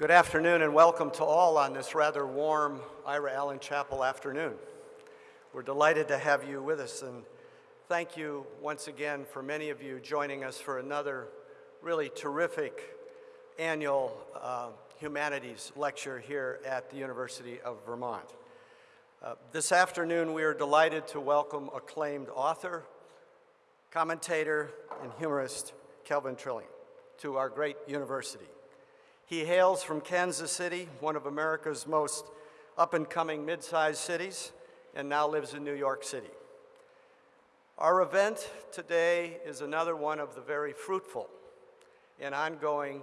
Good afternoon and welcome to all on this rather warm Ira Allen Chapel afternoon. We're delighted to have you with us and thank you once again for many of you joining us for another really terrific annual uh, humanities lecture here at the University of Vermont. Uh, this afternoon we are delighted to welcome acclaimed author, commentator, and humorist Calvin Trillin to our great university. He hails from Kansas City, one of America's most up-and-coming mid-sized cities, and now lives in New York City. Our event today is another one of the very fruitful and ongoing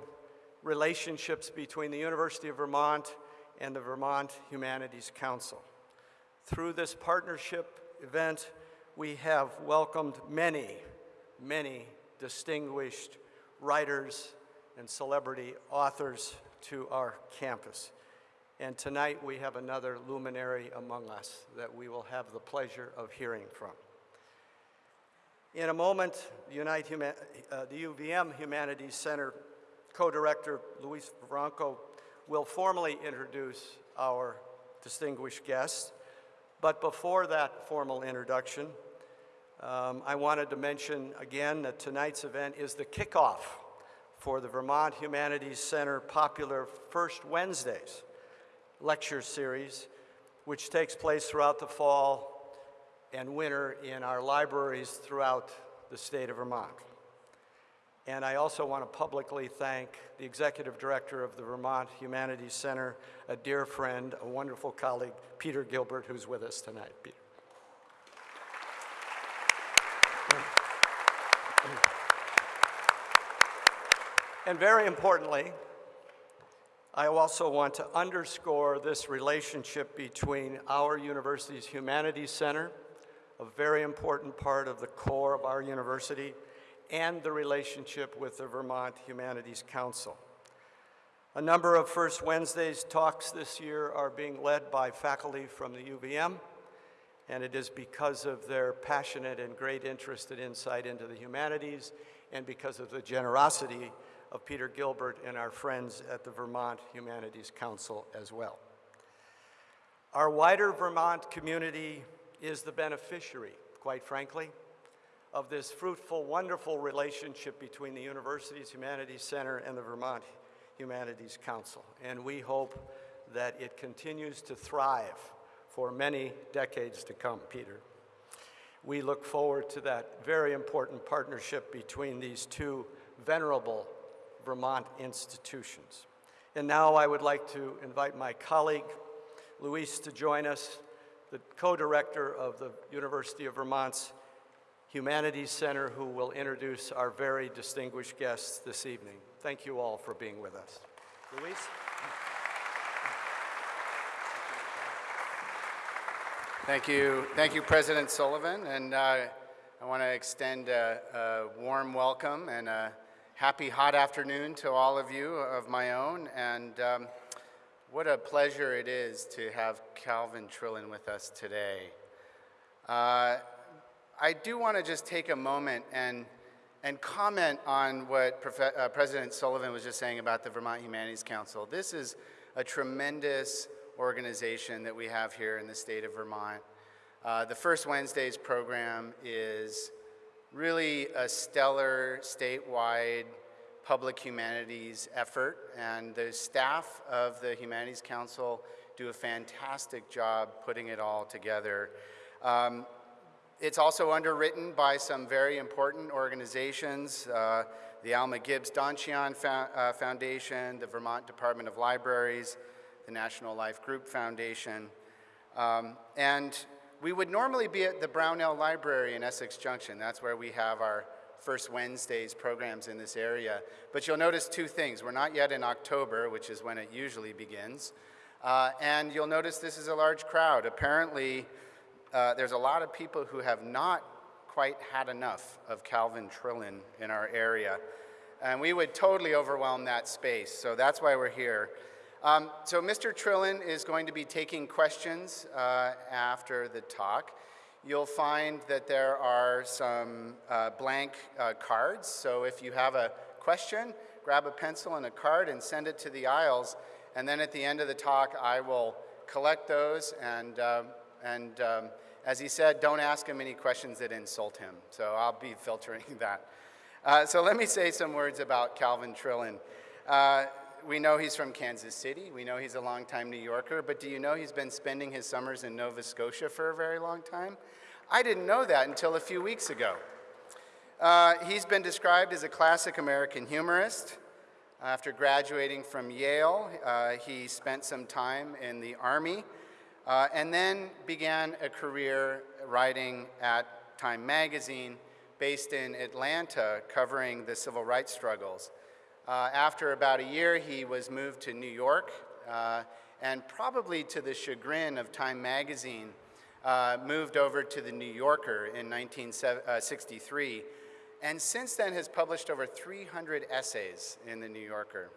relationships between the University of Vermont and the Vermont Humanities Council. Through this partnership event, we have welcomed many, many distinguished writers and celebrity authors to our campus. And tonight we have another luminary among us that we will have the pleasure of hearing from. In a moment, the, Unite uh, the UVM Humanities Center co-director Luis Vivanco will formally introduce our distinguished guest. But before that formal introduction, um, I wanted to mention again that tonight's event is the kickoff for the Vermont Humanities Center popular First Wednesdays lecture series, which takes place throughout the fall and winter in our libraries throughout the state of Vermont. And I also want to publicly thank the executive director of the Vermont Humanities Center, a dear friend, a wonderful colleague, Peter Gilbert, who's with us tonight. Peter. And very importantly, I also want to underscore this relationship between our university's Humanities Center, a very important part of the core of our university, and the relationship with the Vermont Humanities Council. A number of First Wednesday's talks this year are being led by faculty from the UVM, and it is because of their passionate and great interest and insight into the humanities and because of the generosity of Peter Gilbert and our friends at the Vermont Humanities Council as well. Our wider Vermont community is the beneficiary, quite frankly, of this fruitful, wonderful relationship between the university's Humanities Center and the Vermont Humanities Council. And we hope that it continues to thrive for many decades to come, Peter. We look forward to that very important partnership between these two venerable Vermont institutions. And now I would like to invite my colleague, Luis, to join us, the co-director of the University of Vermont's Humanities Center, who will introduce our very distinguished guests this evening. Thank you all for being with us. Luis? Thank you. Thank you, President Sullivan. And uh, I want to extend a, a warm welcome and a happy hot afternoon to all of you of my own. And um, what a pleasure it is to have Calvin Trillin with us today. Uh, I do want to just take a moment and, and comment on what Prof uh, President Sullivan was just saying about the Vermont Humanities Council. This is a tremendous organization that we have here in the state of Vermont. Uh, the First Wednesdays program is really a stellar statewide public humanities effort and the staff of the Humanities Council do a fantastic job putting it all together. Um, it's also underwritten by some very important organizations, uh, the Alma Gibbs Donchian Fo uh, Foundation, the Vermont Department of Libraries, the National Life Group Foundation, um, and we would normally be at the Brownell Library in Essex Junction. That's where we have our first Wednesdays programs in this area. But you'll notice two things. We're not yet in October, which is when it usually begins. Uh, and you'll notice this is a large crowd. Apparently, uh, there's a lot of people who have not quite had enough of Calvin Trillin in our area. And we would totally overwhelm that space. So that's why we're here. Um, so Mr. Trillin is going to be taking questions uh, after the talk. You'll find that there are some uh, blank uh, cards. So if you have a question, grab a pencil and a card and send it to the aisles. And then at the end of the talk, I will collect those. And, um, and um, as he said, don't ask him any questions that insult him. So I'll be filtering that. Uh, so let me say some words about Calvin Trillin. We know he's from Kansas City. We know he's a longtime New Yorker. But do you know he's been spending his summers in Nova Scotia for a very long time? I didn't know that until a few weeks ago. Uh, he's been described as a classic American humorist. After graduating from Yale, uh, he spent some time in the Army uh, and then began a career writing at Time Magazine based in Atlanta covering the civil rights struggles. Uh, after about a year, he was moved to New York uh, and probably to the chagrin of Time Magazine, uh, moved over to the New Yorker in 1963 and since then has published over 300 essays in the New Yorker.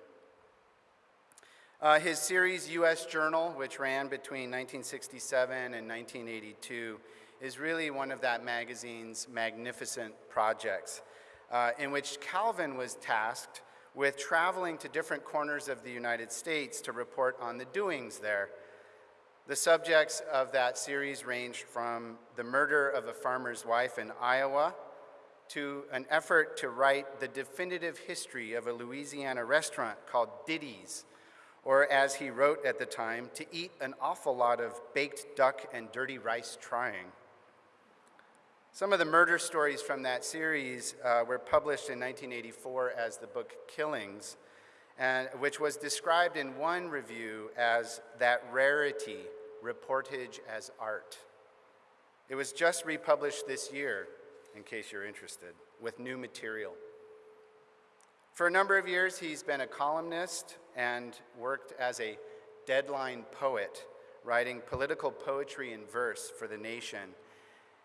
Uh, his series, U.S. Journal, which ran between 1967 and 1982, is really one of that magazine's magnificent projects, uh, in which Calvin was tasked with traveling to different corners of the United States to report on the doings there. The subjects of that series ranged from the murder of a farmer's wife in Iowa to an effort to write the definitive history of a Louisiana restaurant called Didee's, or as he wrote at the time, to eat an awful lot of baked duck and dirty rice trying. Some of the murder stories from that series uh, were published in 1984 as the book Killings, and, which was described in one review as that rarity, reportage as art. It was just republished this year in case you're interested, with new material. For a number of years, he's been a columnist and worked as a deadline poet, writing political poetry in verse for The Nation.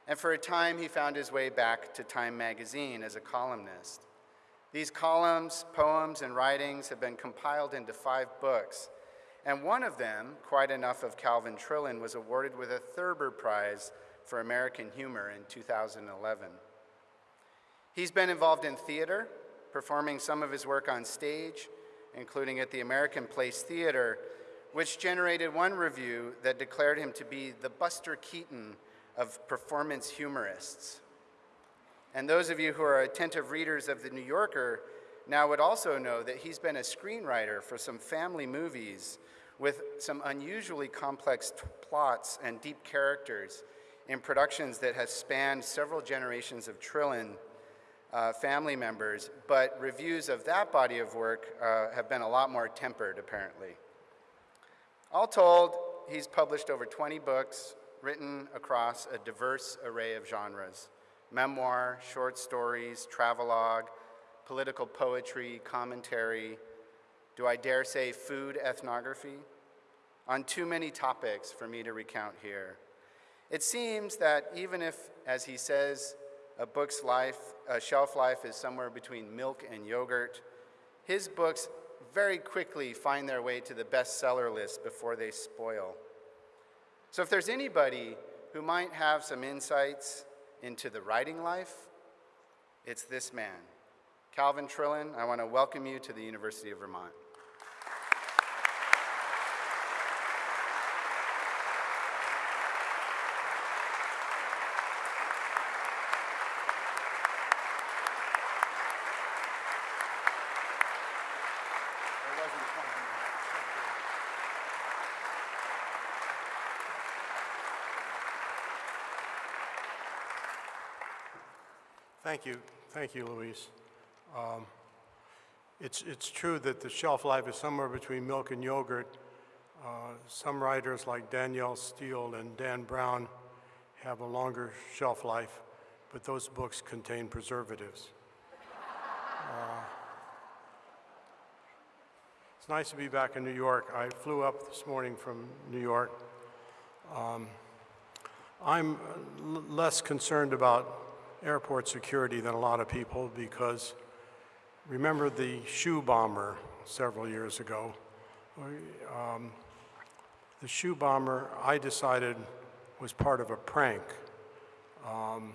And for a time, he found his way back to Time magazine as a columnist. These columns, poems, and writings have been compiled into five books, and one of them, Quite Enough of Calvin Trillin, was awarded with a Thurber Prize for American Humor in 2011. He's been involved in theater, performing some of his work on stage, including at the American Place Theater, which generated one review that declared him to be the Buster Keaton of performance humorists. And those of you who are attentive readers of The New Yorker now would also know that he's been a screenwriter for some family movies with some unusually complex plots and deep characters in productions that have spanned several generations of Trillin uh, family members, but reviews of that body of work uh, have been a lot more tempered, apparently. All told, he's published over 20 books written across a diverse array of genres memoir, short stories, travelogue, political poetry, commentary, do I dare say food ethnography? On too many topics for me to recount here. It seems that even if, as he says, a book's life, a shelf life is somewhere between milk and yogurt, his books very quickly find their way to the bestseller list before they spoil. So if there's anybody who might have some insights into the writing life, it's this man. Calvin Trillin, I want to welcome you to the University of Vermont. Thank you. Thank you, Luis. Um, it's, it's true that the shelf life is somewhere between milk and yogurt. Uh, some writers like Danielle Steel and Dan Brown have a longer shelf life, but those books contain preservatives. Uh, it's nice to be back in New York. I flew up this morning from New York. Um, I'm less concerned about airport security than a lot of people because remember the shoe bomber several years ago. Um, the shoe bomber, I decided, was part of a prank. Um,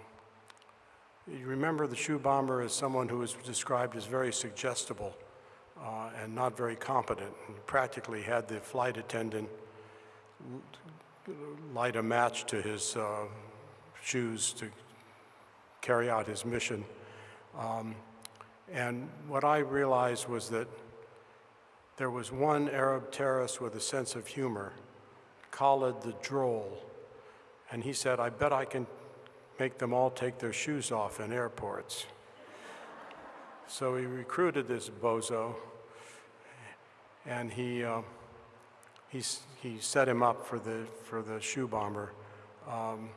you remember the shoe bomber as someone who was described as very suggestible uh, and not very competent. and Practically had the flight attendant light a match to his uh, shoes to carry out his mission. Um, And what I realized was that there was one Arab terrorist with a sense of humor, Khalid the Droll, and he said, I bet I can make them all take their shoes off in airports. So he recruited this bozo, and he, uh, he, he set him up for the, for the shoe bomber. Um,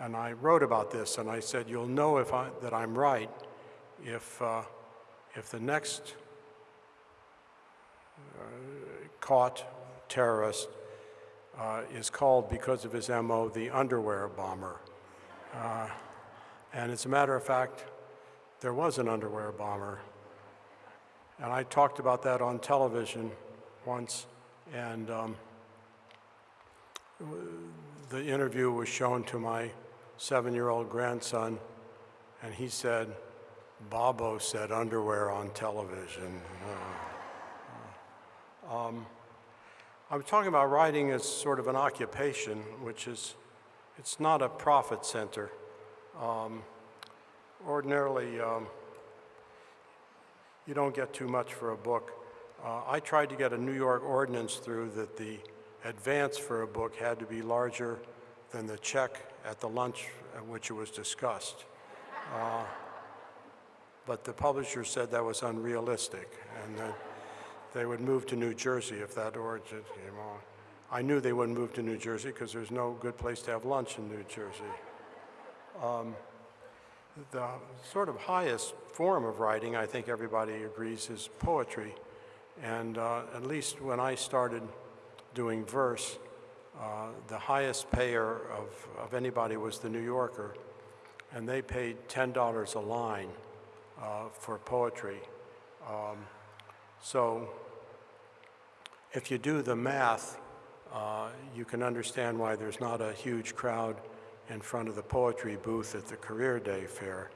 and I wrote about this, and I said, you'll know if I, that I'm right if, uh, if the next uh, caught terrorist uh, is called, because of his MO, the underwear bomber. Uh, and as a matter of fact, there was an underwear bomber. And I talked about that on television once, and um, the interview was shown to my seven-year-old grandson, and he said, Bobo said underwear on television. Uh, um, I'm talking about writing as sort of an occupation, which is, it's not a profit center. Um, ordinarily, um, you don't get too much for a book. Uh, I tried to get a New York ordinance through that the advance for a book had to be larger than the check at the lunch at which it was discussed. Uh, but the publisher said that was unrealistic and that they would move to New Jersey if that ordinance came on. I knew they wouldn't move to New Jersey because there's no good place to have lunch in New Jersey. Um, the sort of highest form of writing, I think everybody agrees, is poetry. And uh, at least when I started doing verse, uh, the highest payer of, of anybody was the New Yorker, and they paid $10 a line uh, for poetry. Um, so if you do the math, uh, you can understand why there's not a huge crowd in front of the poetry booth at the Career Day Fair.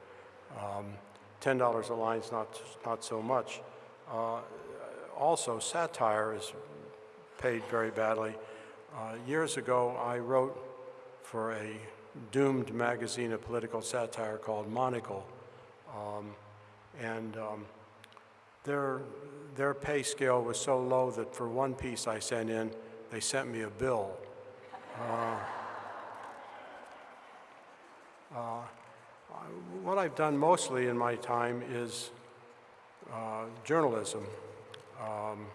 Um, $10 a line is not, not so much. Uh, also, satire is paid very badly. Uh, years ago, I wrote for a doomed magazine of political satire called Monocle. Um, and um, their, their pay scale was so low that for one piece I sent in, they sent me a bill. Uh, uh, what I've done mostly in my time is uh, journalism, um,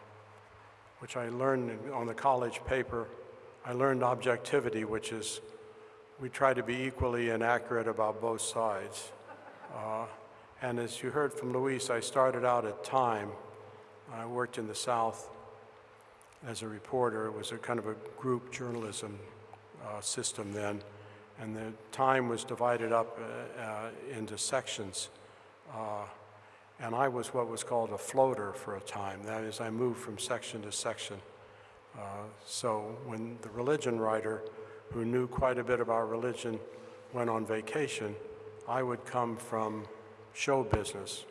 which I learned on the college paper. I learned objectivity, which is we try to be equally inaccurate about both sides. Uh, and as you heard from Luis, I started out at Time. I worked in the South as a reporter. It was a kind of a group journalism uh, system then. And the time was divided up uh, uh, into sections. Uh, and I was what was called a floater for a time. That is, I moved from section to section. Uh, so when the religion writer, who knew quite a bit about religion, went on vacation, I would come from show business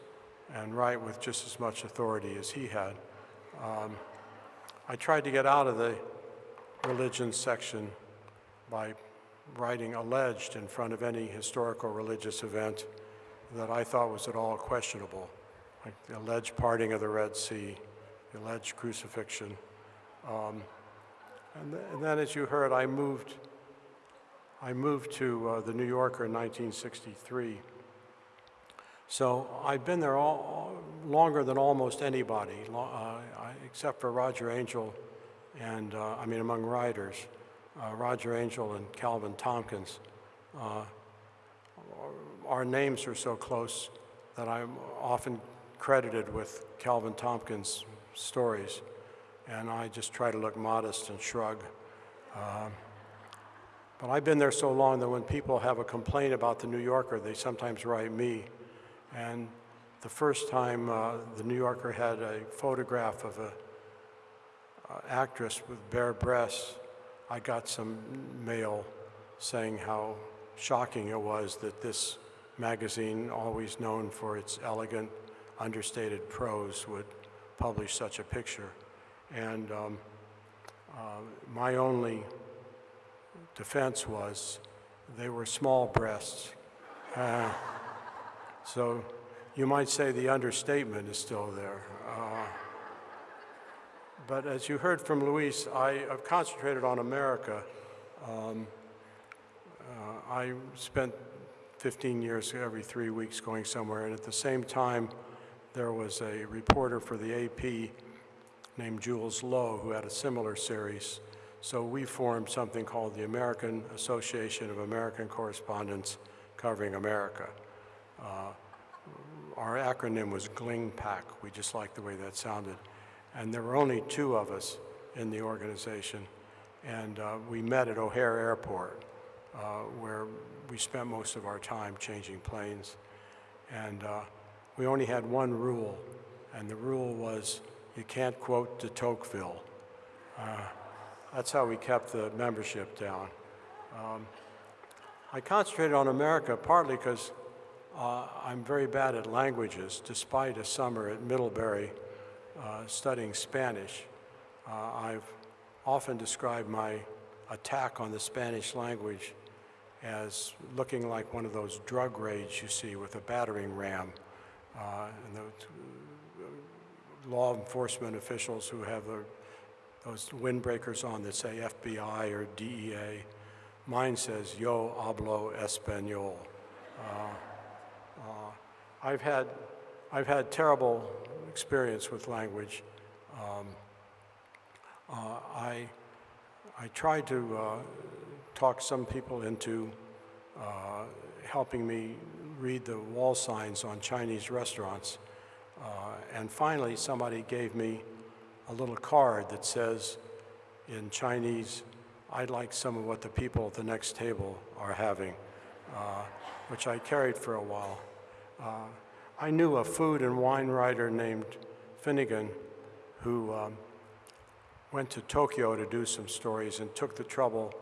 and write with just as much authority as he had. Um, I tried to get out of the religion section by writing alleged in front of any historical religious event that I thought was at all questionable, like the alleged parting of the Red Sea, the alleged crucifixion. Um, and, th- and then, as you heard, I moved. I moved to uh, the New Yorker in 1963. So I've been there all, longer than almost anybody, uh, I, except for Roger Angell, and uh, I mean among writers, uh, Roger Angell and Calvin Tomkins. Uh, our names are so close that I'm often credited with Calvin Tomkins' stories, and I just try to look modest and shrug. Um, but I've been there so long that when people have a complaint about the New Yorker, they sometimes write me. And the first time uh, the New Yorker had a photograph of a uh, actress with bare breasts, I got some mail saying how shocking it was that this magazine, always known for its elegant, understated prose, would publish such a picture. And um, uh, my only defense was they were small breasts. Uh, so you might say the understatement is still there. Uh, but as you heard from Luis, I have concentrated on America. Um, uh, I spent 15 years every three weeks going somewhere, and at the same time, there was a reporter for the AP named Jules Loh who had a similar series. So we formed something called the American Association of American Correspondents Covering America. Uh, our acronym was GLINGPAC. We just liked the way that sounded. And there were only two of us in the organization. And uh, we met at O'Hare Airport, uh, where we spent most of our time changing planes. And uh, we only had one rule, and the rule was you can't quote de Tocqueville. Uh, that's how we kept the membership down. Um, I concentrated on America partly because uh, I'm very bad at languages, despite a summer at Middlebury uh, studying Spanish. Uh, I've often described my attack on the Spanish language as looking like one of those drug raids you see with a battering ram. Uh, and uh, law enforcement officials who have the, those windbreakers on that say FBI or DEA. Mine says, Yo hablo español. Uh, I've had, I've had terrible experience with language. Um, uh, I, I tried to uh, talk some people into uh, helping me read the wall signs on Chinese restaurants. Uh, and finally, somebody gave me a little card that says in Chinese, I'd like some of what the people at the next table are having, uh, which I carried for a while. Uh, I knew a food and wine writer named Finnegan who um, went to Tokyo to do some stories and took the trouble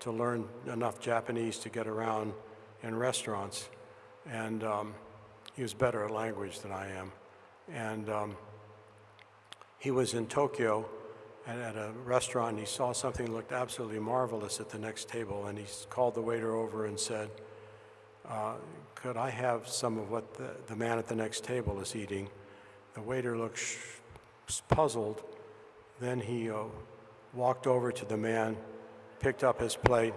to learn enough Japanese to get around in restaurants. And um, he was better at language than I am. And um, he was in Tokyo and at a restaurant. He saw something that looked absolutely marvelous at the next table. And he called the waiter over and said, uh, could I have some of what the, the man at the next table is eating? The waiter looked puzzled. Then he uh, walked over to the man, picked up his plate,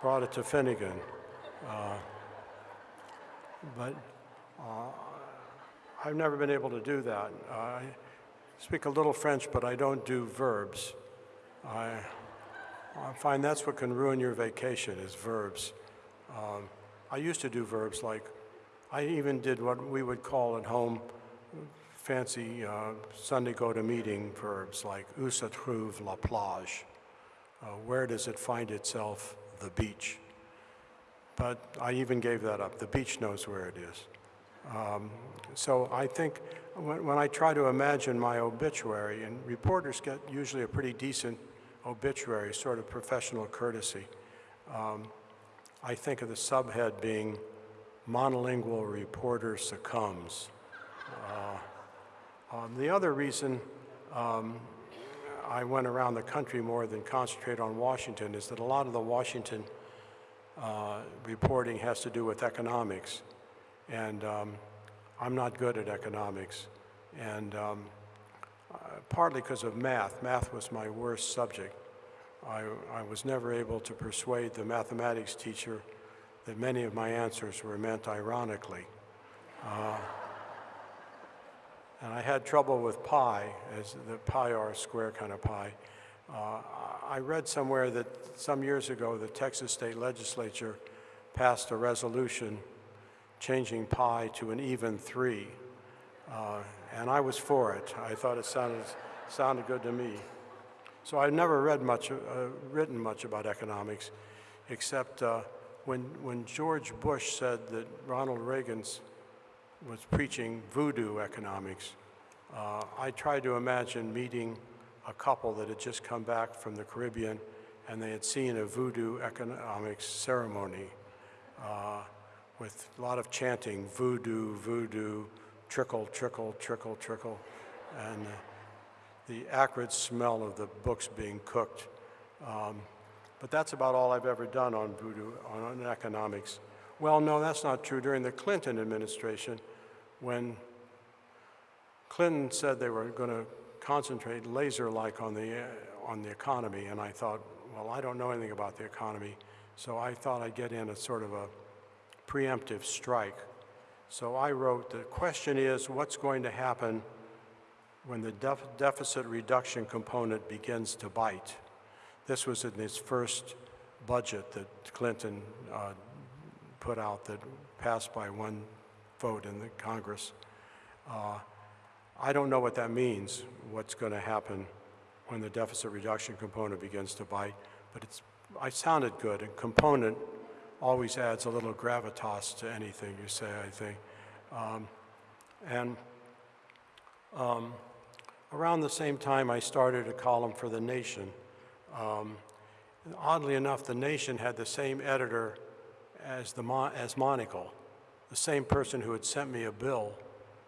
brought it to Finnegan. Uh, but I've never been able to do that. I speak a little French, but I don't do verbs. I, I find that's what can ruin your vacation is verbs. Um, I used to do verbs like, I even did what we would call at home fancy uh, Sunday go to meeting verbs like où se trouve la plage? Uh, where does it find itself, the beach? But I even gave that up. The beach knows where it is. Um, so I think when, when I try to imagine my obituary, and reporters get usually a pretty decent obituary, sort of professional courtesy. Um, I think of the subhead being monolingual reporter succumbs. Uh, um, the other reason um, I went around the country more than concentrate on Washington is that a lot of the Washington uh, reporting has to do with economics. And um, I'm not good at economics. And um, uh, partly because of math. Math was my worst subject. I, I was never able to persuade the mathematics teacher that many of my answers were meant ironically. Uh, and I had trouble with pi, as the pi r square kind of pi. Uh, I read somewhere that some years ago the Texas state legislature passed a resolution changing pi to an even three. Uh, and I was for it. I thought it sounded, sounded good to me. So I've never read much, uh, written much about economics, except uh, when, when George Bush said that Ronald Reagan was preaching voodoo economics, uh, I tried to imagine meeting a couple that had just come back from the Caribbean and they had seen a voodoo economics ceremony uh, with a lot of chanting, voodoo, voodoo, trickle, trickle, trickle, trickle, and uh, the acrid smell of the books being cooked. Um, but that's about all I've ever done on voodoo, on, on economics. Well, no, that's not true. During the Clinton administration, when Clinton said they were going to concentrate laser-like on the, uh, on the economy, and I thought, well, I don't know anything about the economy, so I thought I'd get in a sort of a preemptive strike. So I wrote, the question is, what's going to happen when the def- deficit reduction component begins to bite? This was in his first budget that Clinton uh, put out that passed by one vote in the Congress. Uh, I don't know what that means, what's going to happen when the deficit reduction component begins to bite, but it's, I sounded good. And component always adds a little gravitas to anything you say, I think. Um, and um, around the same time, I started a column for The Nation. Um, oddly enough, The Nation had the same editor as, the Mon- as Monocle, the same person who had sent me a bill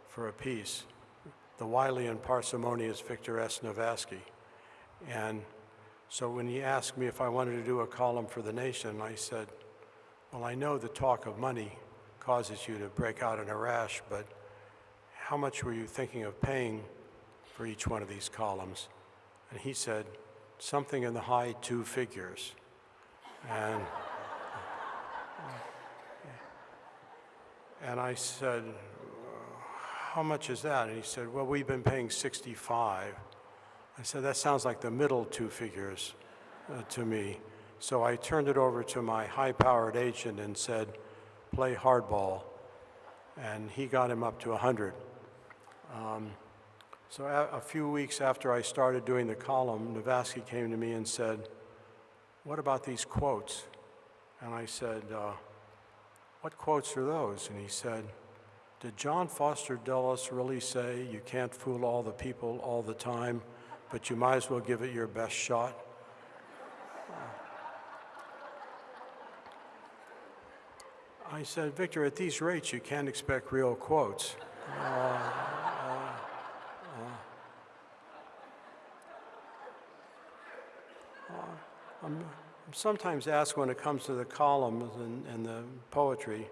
for a piece, the wily and parsimonious Victor S. Navasky. And so when he asked me if I wanted to do a column for The Nation, I said, well, I know the talk of money causes you to break out in a rash, but how much were you thinking of paying for each one of these columns? And he said, something in the high two figures. And, and I said, how much is that? And he said, well, we've been paying 65. I said, that sounds like the middle two figures uh, to me. So I turned it over to my high-powered agent and said, play hardball. And he got him up to 100. Um, so a, a few weeks after I started doing the column, Navasky came to me and said, what about these quotes? And I said, uh, what quotes are those? And he said, did John Foster Dulles really say you can't fool all the people all the time, but you might as well give it your best shot? I said, Victor, at these rates, you can't expect real quotes. Uh, uh, uh, I'm, I'm sometimes asked when it comes to the columns and, and the poetry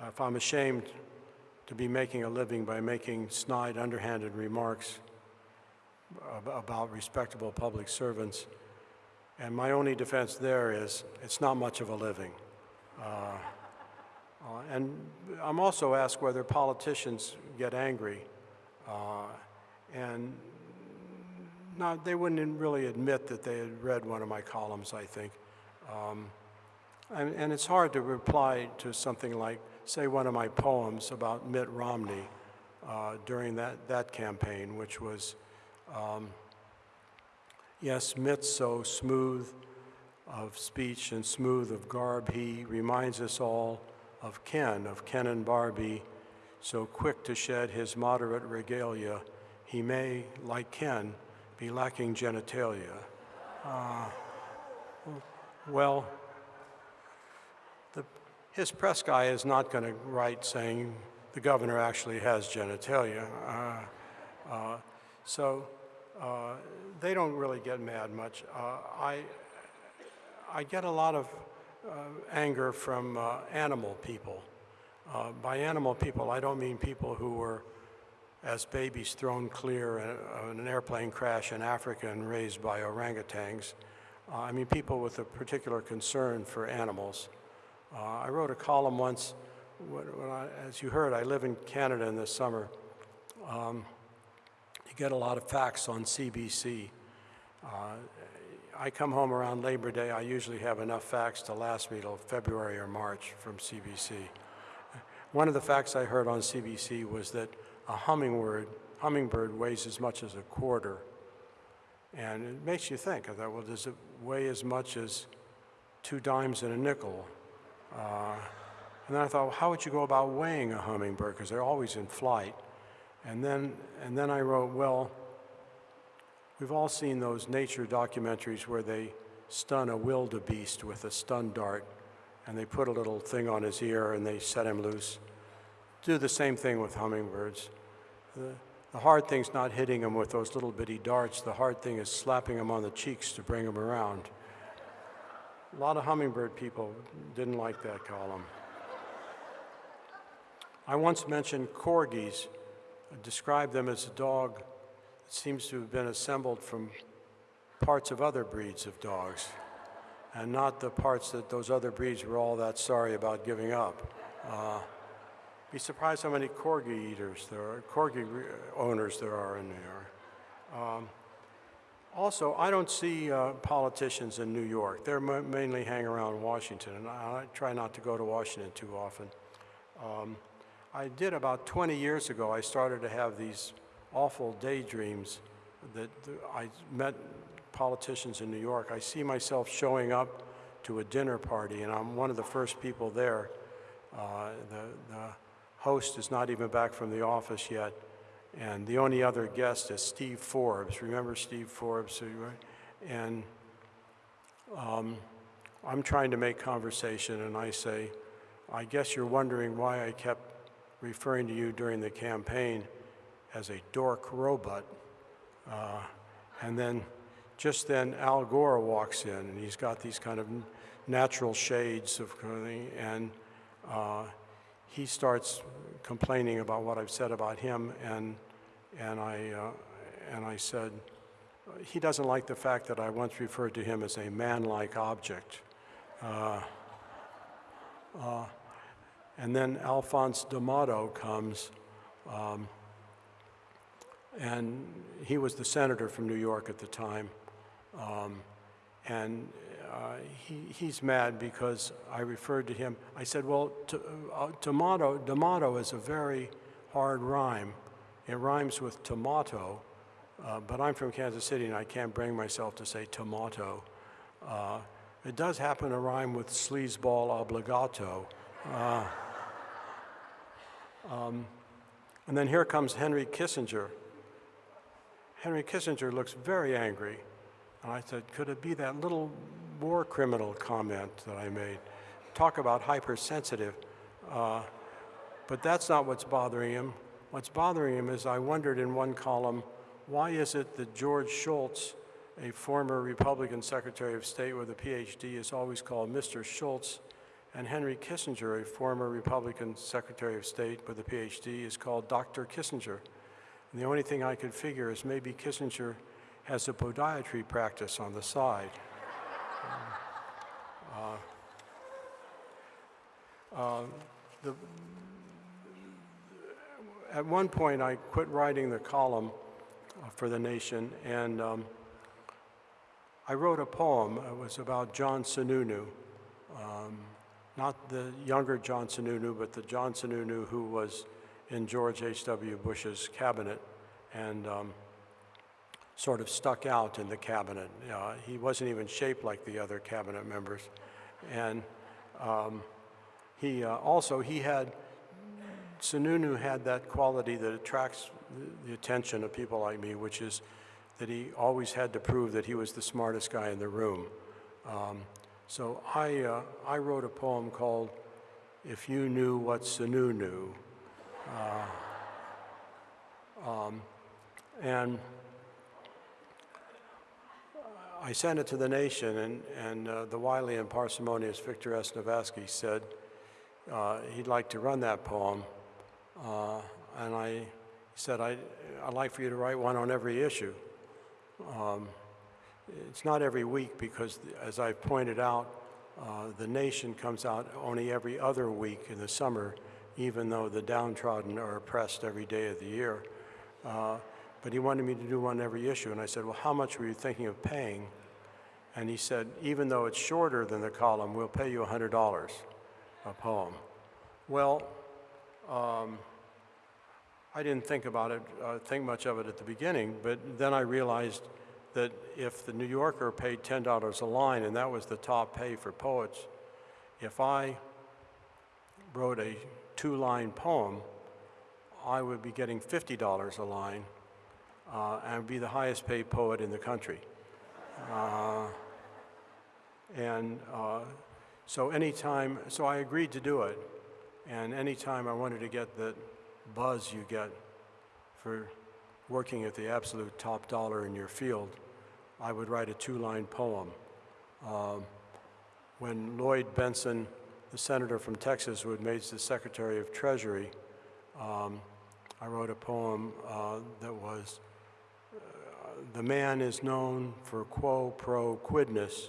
uh, if I'm ashamed to be making a living by making snide, underhanded remarks ab- about respectable public servants. And my only defense there is it's not much of a living. Uh, uh, And I'm also asked whether politicians get angry. Uh, And not, they wouldn't really admit that they had read one of my columns, I think. Um, And, and it's hard to reply to something like, say, one of my poems about Mitt Romney uh, during that, that campaign, which was, um, yes, Mitt's so smooth of speech and smooth of garb, he reminds us all of Ken, of Ken and Barbie, so quick to shed his moderate regalia, he may, like Ken, be lacking genitalia. Uh, well, the, his press guy is not going to write saying the governor actually has genitalia. Uh, uh, so uh, they don't really get mad much. Uh, I, I get a lot of anger from uh, animal people. Uh, by animal people, I don't mean people who were, as babies, thrown clear in an airplane crash in Africa and raised by orangutans. Uh, I mean people with a particular concern for animals. Uh, I wrote a column once, I, as you heard, I live in Canada in the summer. Um, you get a lot of facts on CBC. Uh, I come home around Labor Day, I usually have enough facts to last me till February or March from CBC. One of the facts I heard on CBC was that a hummingbird, hummingbird weighs as much as a quarter. And it makes you think, I thought, well, does it weigh as much as two dimes and a nickel? Uh, and then I thought, well, how would you go about weighing a hummingbird? Because they're always in flight. And then, and then I wrote, well, we've all seen those nature documentaries where they stun a wildebeest with a stun dart, and they put a little thing on his ear and they set him loose. Do the same thing with hummingbirds. the, the hard thing's not hitting them with those little bitty darts. The hard thing is slapping them on the cheeks to bring them around. A lot of hummingbird people didn't like that column. I once mentioned corgis, I described them as a dog seems to have been assembled from parts of other breeds of dogs, and not the parts that those other breeds were all that sorry about giving up. Uh, be surprised how many corgi eaters there are, corgi owners there are in New York. Um, also, I don't see uh, politicians in New York. They're mainly hang around Washington, and I, I try not to go to Washington too often. Um, I did about 20 years ago, I started to have these awful daydreams that I met politicians in New York. I see myself showing up to a dinner party, and I'm one of the first people there. Uh, the, the host is not even back from the office yet, and the only other guest is Steve Forbes. Remember Steve Forbes? And um, I'm trying to make conversation, and I say, I guess you're wondering why I kept referring to you during the campaign as a dork robot. Uh, and then, just then, Al Gore walks in, and he's got these kind of natural shades of and uh, he starts complaining about what I've said about him, and and I uh, and I said he doesn't like the fact that I once referred to him as a man-like object. Uh, uh, and then Alphonse D'Amato comes, um, and he was the senator from New York at the time. Um, and uh, he, he's mad because I referred to him. I said, well, uh, tomato, D'Amato is a very hard rhyme. It rhymes with tomato, uh, but I'm from Kansas City and I can't bring myself to say tomato. Uh, it does happen to rhyme with sleazeball obligato. Uh, um, and then here comes Henry Kissinger. Henry Kissinger looks very angry. And I said, could it be that little war criminal comment that I made? Talk about hypersensitive. Uh, but that's not what's bothering him. What's bothering him is I wondered in one column, why is it that George Shultz, a former Republican Secretary of State with a PhD, is always called Mr. Shultz, and Henry Kissinger, a former Republican Secretary of State with a PhD, is called Dr. Kissinger. And the only thing I could figure is maybe Kissinger has a podiatry practice on the side. Uh, uh, the, at one point, I quit writing the column uh, for The Nation, and um, I wrote a poem. It was about John Sununu, um, not the younger John Sununu, but the John Sununu who was in George H.W. Bush's cabinet and um, sort of stuck out in the cabinet. Uh, he wasn't even shaped like the other cabinet members. And um, he uh, also, he had, Sununu had that quality that attracts the- attention of people like me, which is that he always had to prove that he was the smartest guy in the room. Um, so I, uh, I wrote a poem called If You Knew What Sunu Knew. Uh, um, and I sent it to the nation, and, and uh, the wily and parsimonious Victor S. Navasky said uh, he'd like to run that poem. Uh, and I said, I, I'd like for you to write one on every issue. Um, it's not every week because, as I've pointed out, uh, the nation comes out only every other week in the summer, even though the downtrodden are oppressed every day of the year. Uh, but he wanted me to do one every issue, and I said, Well, how much were you thinking of paying? And he said, Even though it's shorter than the column, we'll pay you $100 a poem. Well, um, I didn't think about it, uh, think much of it at the beginning, but then I realized that if the New Yorker paid $10 a line, and that was the top pay for poets, if I wrote a two line poem, I would be getting $50 a line uh, and be the highest paid poet in the country. Uh, and uh, so anytime, so I agreed to do it. And anytime I wanted to get the buzz you get for working at the absolute top dollar in your field, I would write a two-line poem. Um, when Lloyd Bentsen, the senator from Texas, who had made the Secretary of Treasury, um, I wrote a poem uh, that was, uh, "The man is known for quo pro quidness.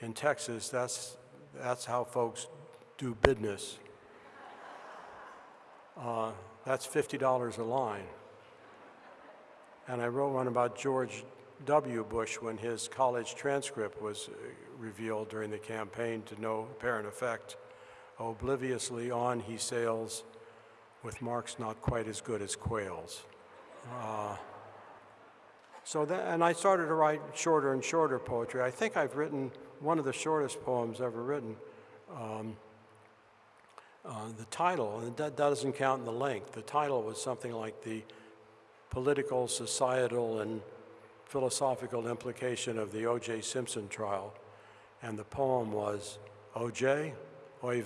In Texas, that's that's how folks do business. Uh, that's fifty dollars a line." And I wrote one about George W. Bush when his college transcript was uh, revealed during the campaign to no apparent effect. Obliviously on he sails with marks not quite as good as Quayle's. Uh, so that, and I started to write shorter and shorter poetry. I think I've written one of the shortest poems ever written. Um, uh, the title, and that doesn't count in the length, the title was something like the political, societal, and philosophical implication of the O.J. Simpson trial. And the poem was, O.J., oy.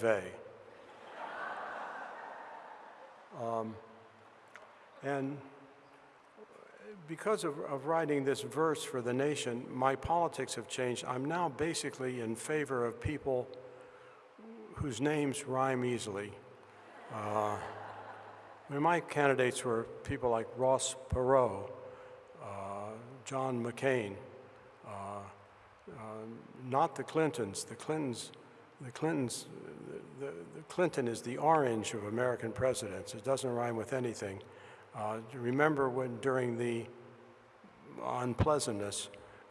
Um, and because of, of writing this verse for the nation, my politics have changed. I'm now basically in favor of people whose names rhyme easily. Uh, I mean, my candidates were people like Ross Perot, uh, John McCain, not the Clintons. The Clintons, the Clintons, the, the Clinton is the orange of American presidents. It doesn't rhyme with anything. Uh, remember when during the unpleasantness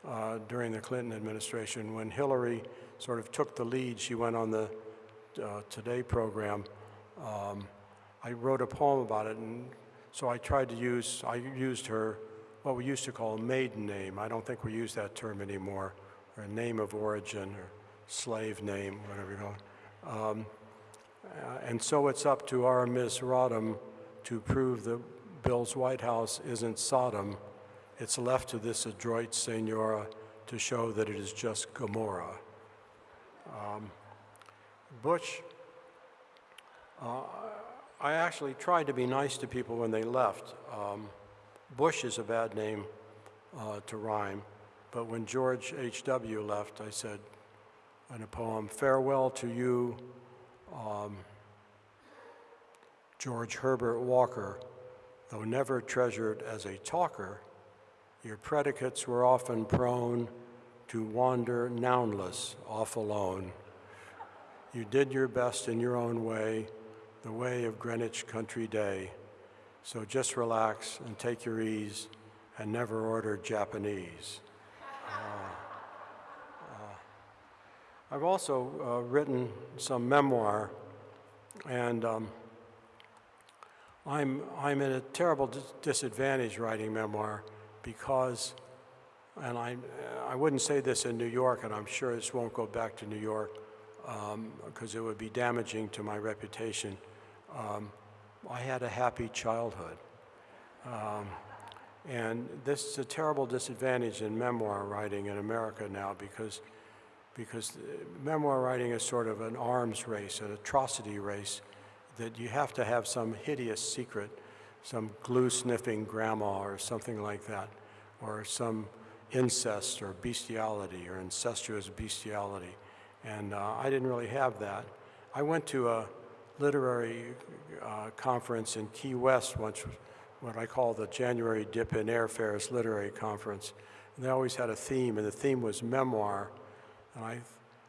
uh, during the Clinton administration, when Hillary sort of took the lead, she went on the uh, Today program. Um, I wrote a poem about it, and so I tried to use, I used her, what we used to call a maiden name. I don't think we use that term anymore, or a name of origin, or slave name, whatever you call it. Um, uh, and so it's up to our Ms. Rodham to prove that Bill's White House isn't Sodom. It's left to this adroit senora to show that it is just Gomorrah. Um, Bush, uh, I actually tried to be nice to people when they left. Um, Bush is a bad name uh, to rhyme, but when George H.W. left, I said in a poem, Farewell to you, um, George Herbert Walker, though never treasured as a talker, your predicates were often prone to wander nounless off alone. You did your best in your own way, the way of Greenwich Country Day. So just relax and take your ease and never order Japanese. I've also uh, written some memoir, and um, I'm, I'm at a terrible dis- disadvantage writing memoir because, and I, I wouldn't say this in New York, and I'm sure this won't go back to New York because it would be damaging to my reputation. Um, I had a happy childhood. And this is a terrible disadvantage in memoir writing in America now because, because uh, memoir writing is sort of an arms race, an atrocity race, that you have to have some hideous secret, some glue sniffing grandma or something like that, or some incest or bestiality or incestuous bestiality. And uh, I didn't really have that. I went to a literary uh, conference in Key West once, what I call the January Dip in Airfares Literary Conference. And they always had a theme, and the theme was memoir. And I,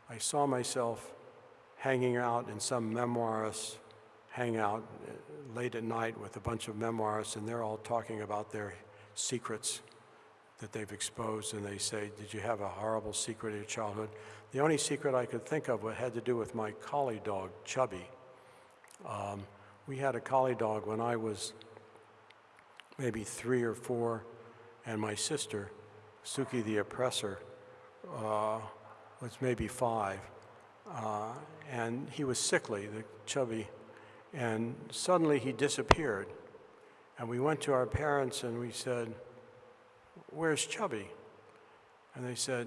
I saw myself hanging out in some memoirist hangout uh, late at night with a bunch of memoirists, and they're all talking about their secrets that they've exposed, and they say, Did you have a horrible secret in your childhood? The only secret I could think of had to do with my collie dog, Chubby. Um, we had a collie dog when I was maybe three or four, and my sister, Sukey the oppressor, uh, was maybe five. Uh, and he was sickly, the chubby, and suddenly he disappeared. And we went to our parents and we said, Where's Chubby? And they said,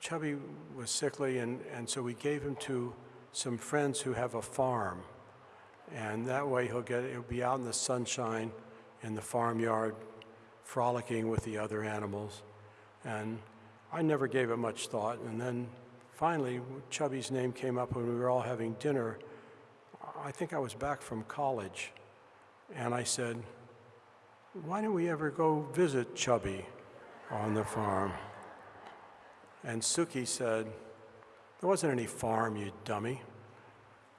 Chubby was sickly, and, and so we gave him to some friends who have a farm. And that way he'll get, he'll be out in the sunshine in the farmyard, frolicking with the other animals. And I never gave it much thought. And then finally, Chubby's name came up when we were all having dinner. I think I was back from college. And I said, Why don't we ever go visit Chubby on the farm? And Sukey said, There wasn't any farm, you dummy.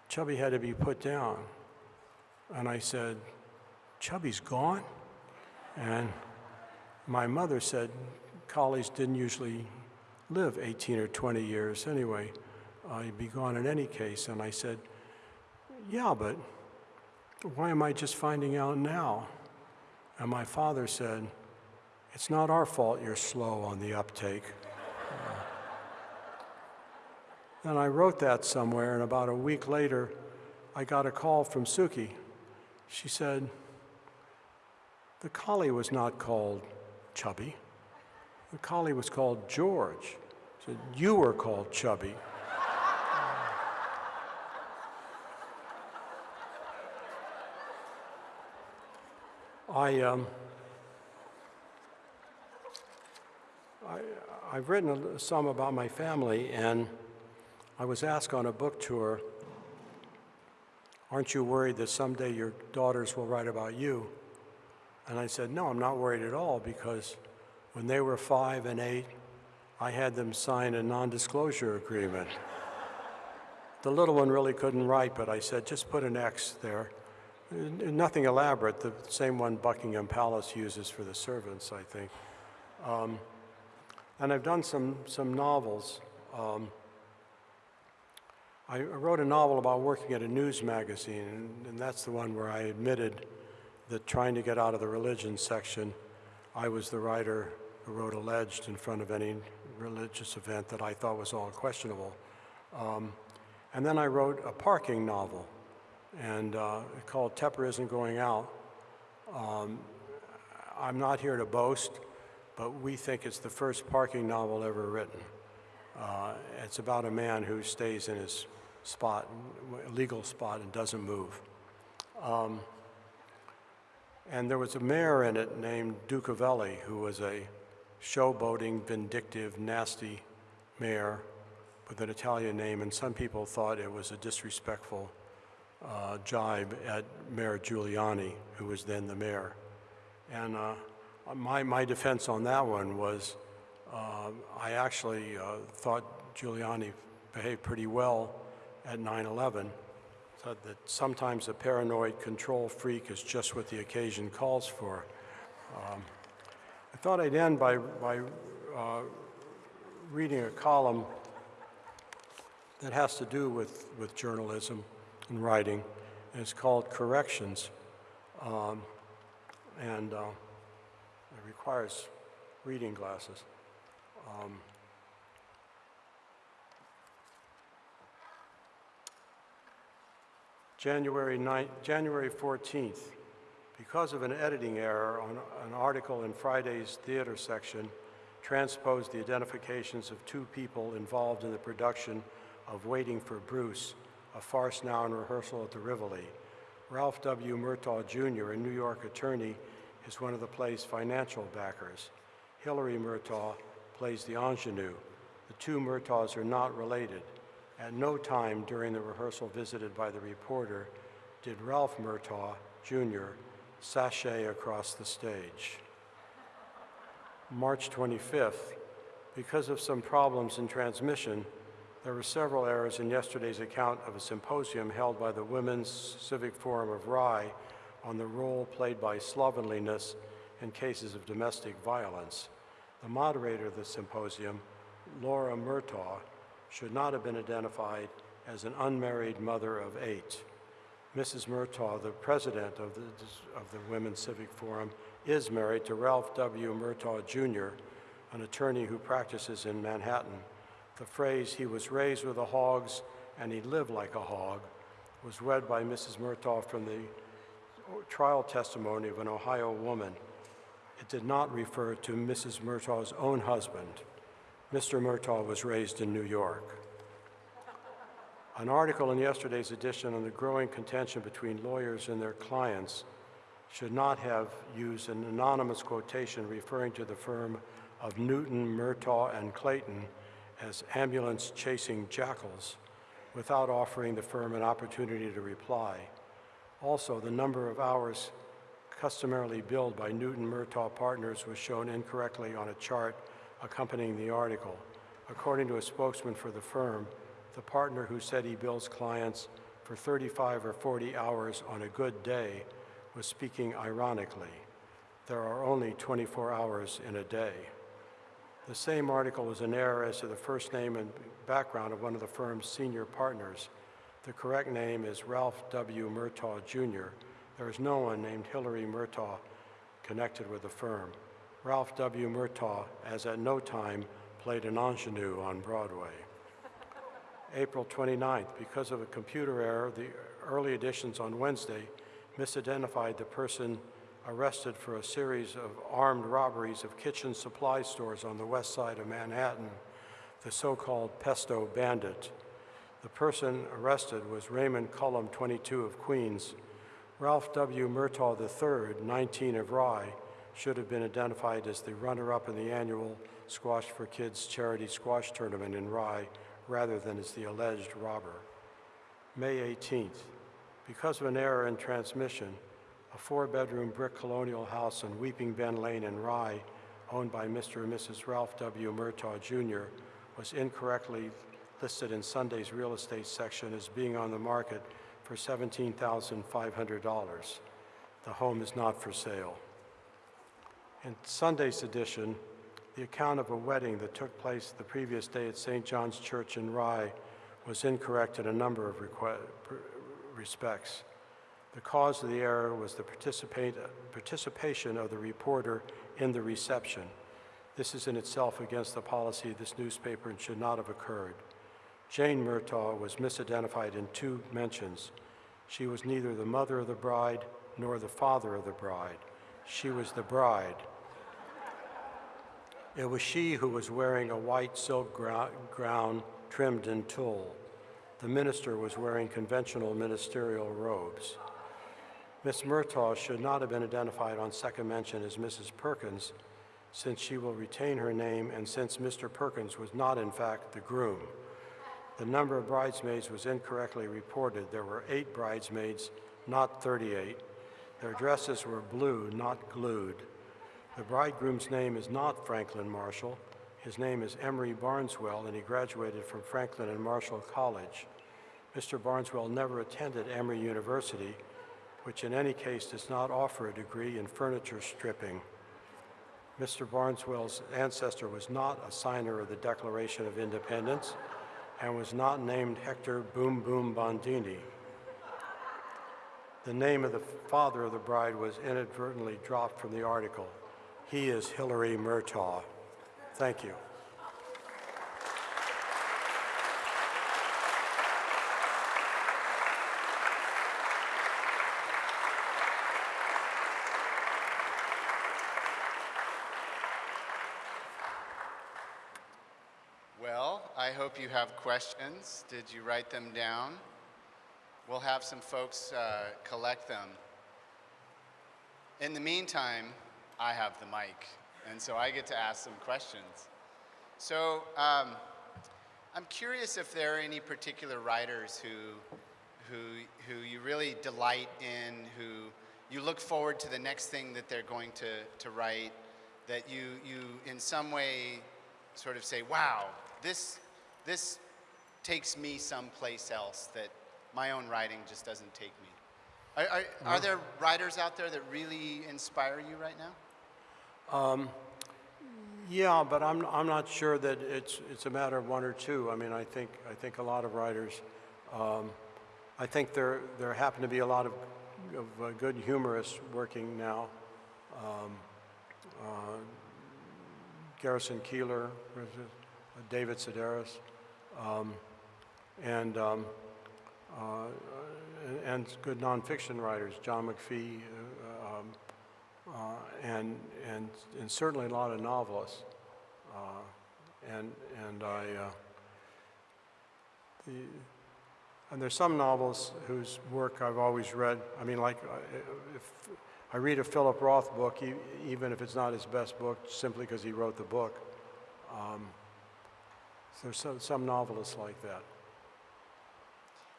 Chubby had to be put down. And I said, Chubby's gone? And my mother said, Collies didn't usually live 18 or 20 years anyway. Uh, he'd be gone in any case. And I said, Yeah, but why am I just finding out now? And my father said, It's not our fault you're slow on the uptake. Then I wrote that somewhere, and about a week later, I got a call from Sukey. She said, The collie was not called Chubby. The collie was called George. Said, You were called Chubby. I, um, I, I've written some about my family, and I was asked on a book tour, Aren't you worried that someday your daughters will write about you? And I said, No, I'm not worried at all because when they were five and eight, I had them sign a non disclosure agreement. The little one really couldn't write, but I said, Just put an X there. Nothing elaborate, the same one Buckingham Palace uses for the servants, I think. Um, and I've done some, some novels. Um, I wrote a novel about working at a news magazine, and, and that's the one where I admitted that trying to get out of the religion section, I was the writer who wrote alleged in front of any religious event that I thought was all questionable. Um, and then I wrote a parking novel, and uh, called Tepper Isn't Going Out. Um, I'm not here to boast, but we think it's the first parking novel ever written. Uh, it's about a man who stays in his spot, legal spot, and doesn't move. Um, and there was a mayor in it named Ducavelli, who was a showboating, vindictive, nasty mayor with an Italian name, and some people thought it was a disrespectful uh, jibe at Mayor Giuliani, who was then the mayor. And uh, my, my defense on that one was uh, I actually uh, thought Giuliani behaved pretty well at 9 11. That sometimes a paranoid control freak is just what the occasion calls for. Um, I thought I'd end by, by uh, reading a column that has to do with, with journalism and writing, and it's called Corrections. Um, and uh, it requires reading glasses. Um, January 9, January 14th, because of an editing error on an article in Friday's theater section, transposed the identifications of two people involved in the production of Waiting for Bruce, a farce now in rehearsal at the Rivoli. Ralph W. Murtaugh Jr., a New York attorney, is one of the play's financial backers. Hilary Murtaugh plays the ingenue. The two Murtaughs are not related. At no time during the rehearsal visited by the reporter did Ralph Murtaugh Jr. sashay across the stage. March 25th, because of some problems in transmission, there were several errors in yesterday's account of a symposium held by the Women's Civic Forum of Rye on the role played by slovenliness in cases of domestic violence. The moderator of the symposium, Laura Murtaugh, should not have been identified as an unmarried mother of eight. Mrs. Murtaugh, the president of the, of the Women's Civic Forum, is married to Ralph W. Murtaugh Jr., an attorney who practices in Manhattan. The phrase, he was raised with the hogs and he lived like a hog, was read by Mrs. Murtaugh from the trial testimony of an Ohio woman. It did not refer to Mrs. Murtaugh's own husband. Mr. Murtaugh was raised in New York. An article in yesterday's edition on the growing contention between lawyers and their clients should not have used an anonymous quotation referring to the firm of Newton, Murtaugh, and Clayton as ambulance chasing jackals without offering the firm an opportunity to reply. Also, the number of hours customarily billed by Newton Murtaugh Partners was shown incorrectly on a chart accompanying the article. According to a spokesman for the firm, the partner who said he bills clients for 35 or 40 hours on a good day was speaking ironically. There are only 24 hours in a day. The same article was an error as to the first name and background of one of the firm's senior partners. The correct name is Ralph W. Murtaugh Jr. There is no one named Hillary Murtaugh connected with the firm. Ralph W. Murtaugh, as at no time, played an ingenue on Broadway. April 29th, because of a computer error, the early editions on Wednesday misidentified the person arrested for a series of armed robberies of kitchen supply stores on the west side of Manhattan, the so-called Pesto Bandit. The person arrested was Raymond Cullum, 22 of Queens. Ralph W. Murtaugh III, 19 of Rye, should have been identified as the runner-up in the annual Squash for Kids charity squash tournament in Rye rather than as the alleged robber. May 18th, because of an error in transmission, a four-bedroom brick colonial house on Weeping Bend Lane in Rye, owned by Mr. and Mrs. Ralph W. Murtaugh Jr., was incorrectly listed in Sunday's real estate section as being on the market for $17,500. The home is not for sale. In Sunday's edition, the account of a wedding that took place the previous day at St. John's Church in Rye was incorrect in a number of respects. The cause of the error was the participation of the reporter in the reception. This is in itself against the policy of this newspaper and should not have occurred. Jane Murtaugh was misidentified in two mentions. She was neither the mother of the bride nor the father of the bride. She was the bride. It was she who was wearing a white silk gown trimmed in tulle. The minister was wearing conventional ministerial robes. Miss Murtaugh should not have been identified on second mention as Mrs. Perkins, since she will retain her name and since Mr. Perkins was not, in fact, the groom. The number of bridesmaids was incorrectly reported. There were eight bridesmaids, not 38. Their dresses were blue, not glued. The bridegroom's name is not Franklin Marshall. His name is Emery Barneswell, and he graduated from Franklin and Marshall College. Mr. Barneswell never attended Emory University, which in any case does not offer a degree in furniture stripping. Mr. Barneswell's ancestor was not a signer of the Declaration of Independence and was not named Hector Boom Boom Bondini. The name of the father of the bride was inadvertently dropped from the article. He is Hillary Murtaugh. Thank you. Well, I hope you have questions. Did you write them down? We'll have some folks uh, collect them. In the meantime, I have the mic, and so I get to ask some questions. So, um, I'm curious if there are any particular writers who, who, who you really delight in, who you look forward to the next thing that they're going to, to write, that you, you in some way sort of say, wow, this, this takes me someplace else that my own writing just doesn't take me. Are, are, are there writers out there that really inspire you right now? Yeah, but I'm, I'm not sure that it's, it's a matter of one or two. I mean, I think, I think a lot of writers, um, I think there, there happen to be a lot of, of uh, good humorists working now. Um, uh, Garrison Keillor? Uh, David Sedaris, um, and, um, uh, and- good nonfiction writers, John McPhee, um, uh, and, and, and certainly a lot of novelists. Uh, and, and I, uh, the, and there's some novels whose work I've always read. I mean, like, uh, if, I read a Philip Roth book, even if it's not his best book, simply because he wrote the book. Um, There's some, some novelists like that.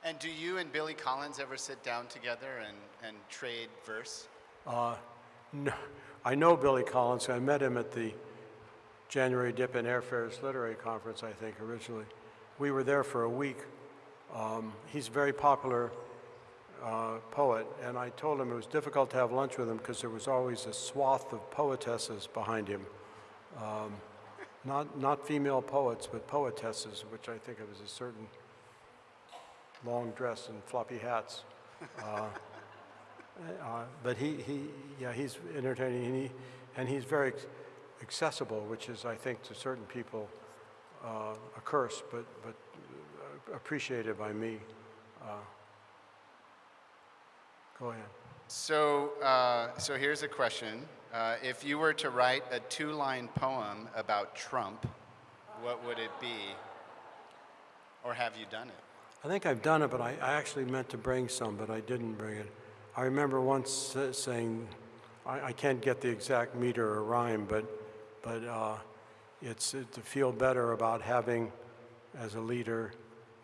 And do you and Billy Collins ever sit down together and, and trade verse? Uh, no, I know Billy Collins. I met him at the January Dip and Airfares Literary Conference, I think, originally. We were there for a week. Um, he's a very popular uh, poet, and I told him it was difficult to have lunch with him because there was always a swath of poetesses behind him. Um, not, not female poets, but poetesses, which I think of as a certain long dress and floppy hats. Uh, uh, But he, he, yeah, he's entertaining, and he, and he's very accessible, which is, I think, to certain people, uh, a curse, but, but uh, appreciated by me. Uh, Go ahead. So, uh, so here's a question. Uh, if you were to write a two line poem about Trump, what would it be? Or have you done it? I think I've done it, but I, I actually meant to bring some, but I didn't bring it. I remember once saying, I, I can't get the exact meter or rhyme, but, but uh, it's uh, to feel better about having, as a leader,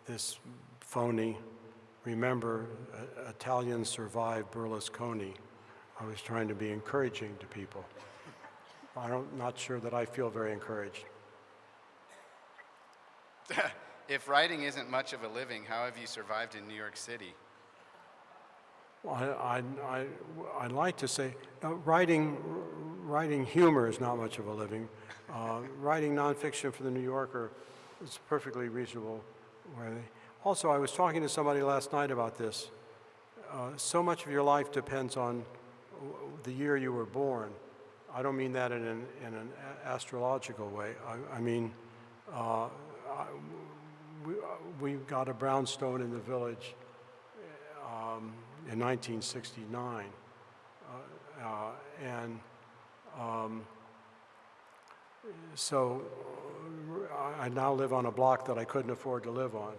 this phony. Remember, uh, Italians survived Berlusconi. I was trying to be encouraging to people. I don't, not sure that I feel very encouraged. if writing isn't much of a living, how have you survived in New York City? I, I, I, I'd like to say, uh, writing, writing humor is not much of a living. Uh, writing nonfiction for the New Yorker is perfectly reasonable. Also, I was talking to somebody last night about this. Uh, so much of your life depends on the year you were born. I don't mean that in an, in an astrological way. I, I mean, uh, I, we, we got a brownstone in the village um, in 1969. Uh, uh, and um, so I I now live on a block that I couldn't afford to live on.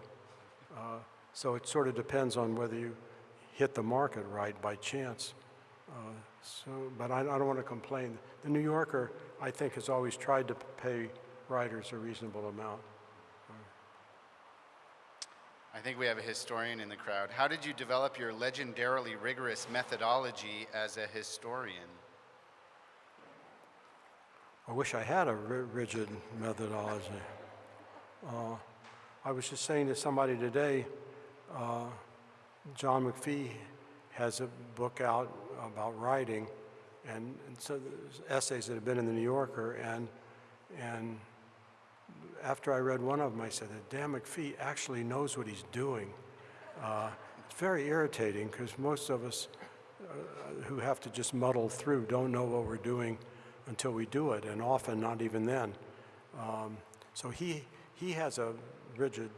Uh, so it sort of depends on whether you hit the market right by chance. Uh, so, but I, I don't want to complain. The New Yorker, I think, has always tried to pay writers a reasonable amount. I think we have a historian in the crowd. How did you develop your legendarily rigorous methodology as a historian? I wish I had a rigid methodology. Uh, I was just saying to somebody today, uh, John McPhee has a book out about writing, and, and so essays that have been in the New Yorker, and and after I read one of them, I said, that "Damn, McPhee actually knows what he's doing." Uh, it's very irritating because most of us uh, who have to just muddle through don't know what we're doing until we do it, and often not even then. Um, so he he has a rigid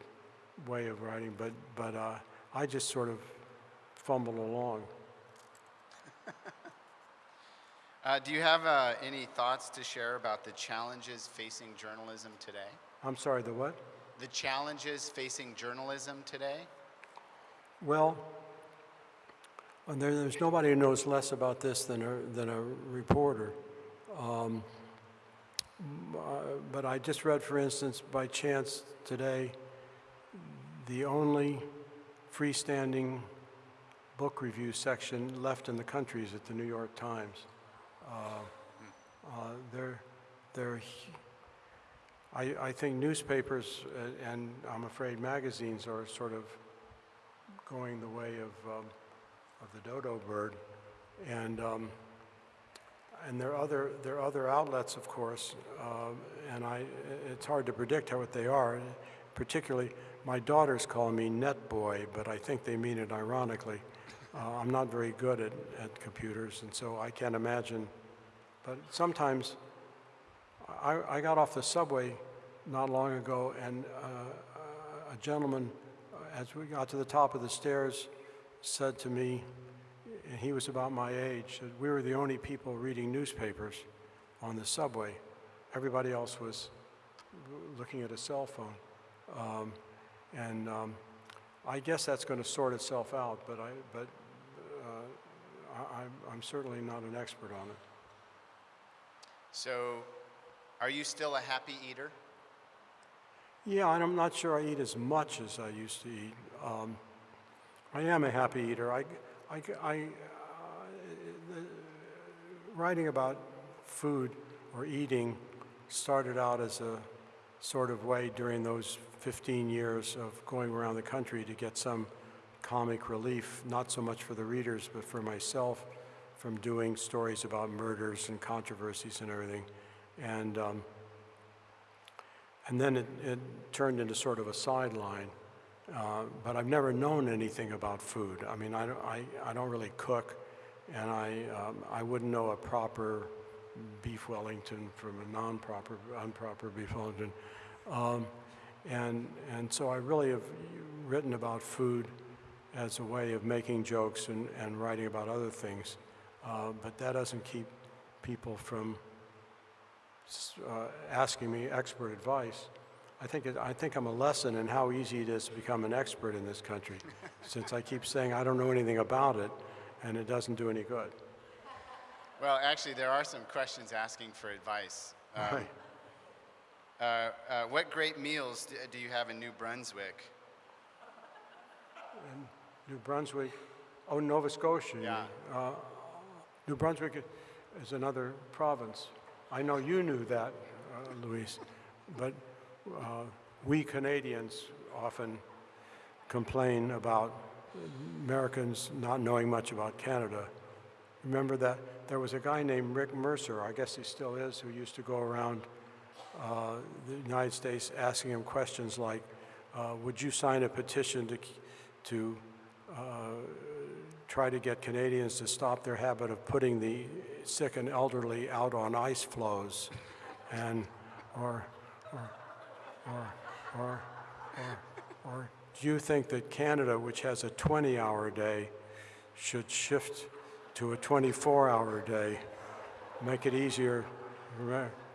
way of writing, but but uh, I just sort of fumble along. Uh, do you have uh, any thoughts to share about the challenges facing journalism today? I'm sorry, the what? The challenges facing journalism today? Well, there, there's nobody who knows less about this than a, than a reporter. Um, uh, but I just read, for instance, by chance today, the only freestanding book review section left in the country is at the New York Times. Uh, uh, they're, they're, I, I think newspapers uh, and I'm afraid magazines are sort of going the way of, um, of the dodo bird. And, um, and there are other, there are other outlets, of course, um, and I, it's hard to predict how what they are. Particularly, my daughters call me net boy, but I think they mean it ironically. Uh, I'm not very good at, at computers, and so I can't imagine. But sometimes, I, I got off the subway not long ago, and uh, a gentleman, uh, as we got to the top of the stairs, said to me, and he was about my age, that we were the only people reading newspapers on the subway. Everybody else was looking at a cell phone. Um, and um, I guess that's going to sort itself out, but I, but uh, I, I'm- I'm certainly not an expert on it. So, are you still a happy eater? Yeah, and I'm not sure I eat as much as I used to eat. Um, I am a happy eater. I, I, I, uh, writing about food or eating started out as a sort of way during those 15 years of going around the country to get some comic relief, not so much for the readers, but for myself, from doing stories about murders and controversies and everything. And um, and then it, it turned into sort of a sideline. Uh, but I've never known anything about food. I mean, I don't, I, I don't really cook, and I, um, I wouldn't know a proper beef Wellington from a non-proper, improper beef Wellington. Um, and, and so I really have written about food as a way of making jokes and, and writing about other things. Uh, but that doesn't keep people from uh, asking me expert advice. I think, it, I think I'm a lesson in how easy it is to become an expert in this country, since I keep saying I don't know anything about it, and it doesn't do any good. Well, actually, there are some questions asking for advice. Um, Right. uh, uh, what great meals do, do you have in New Brunswick? In New Brunswick, oh, Nova Scotia. Yeah. Uh, New Brunswick is another province. I know you knew that, uh, Louise, but uh, we Canadians often complain about Americans not knowing much about Canada. Remember that there was a guy named Rick Mercer, I guess he still is, who used to go around uh, the United States asking him questions like, uh, would you sign a petition to, to uh, try to get Canadians to stop their habit of putting the sick and elderly out on ice floes? And, or, or, or, or, or, or do you think that Canada, which has a 20-hour day, should shift to a 24-hour day, make it easier,